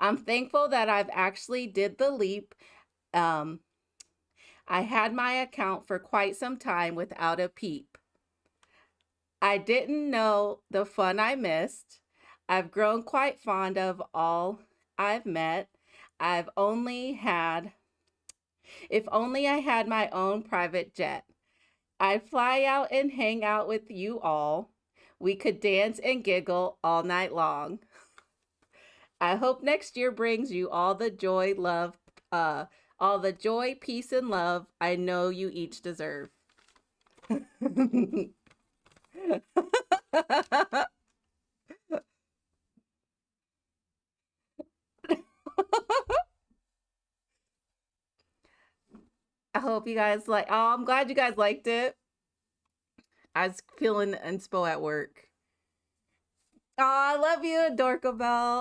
I'm thankful that I've actually did the leap. Um, I had my account for quite some time without a peep. I didn't know the fun I missed. I've grown quite fond of all I've met. I've only had, if only I had my own private jet. I'd fly out and hang out with you all. We could dance and giggle all night long. I hope next year brings you all the joy, love, uh, all the joy, peace, and love I know you each deserve. I hope you guys like. Oh, I'm glad you guys liked it. I was feeling inspo at work. Oh, I love you, Dorkabell.